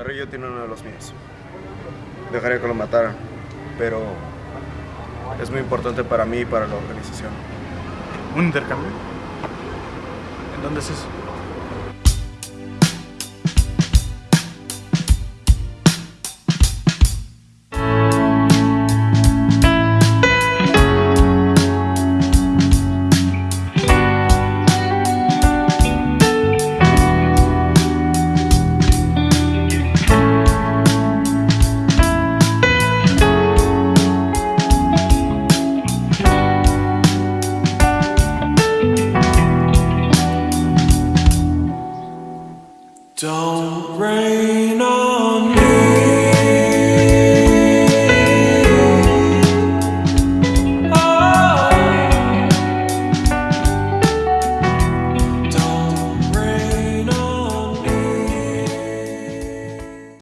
Carrillo tiene uno de los míos. Dejaría que lo mataran, pero es muy importante para mí y para la organización. ¿Un intercambio? ¿En dónde es eso? Don't rain on me.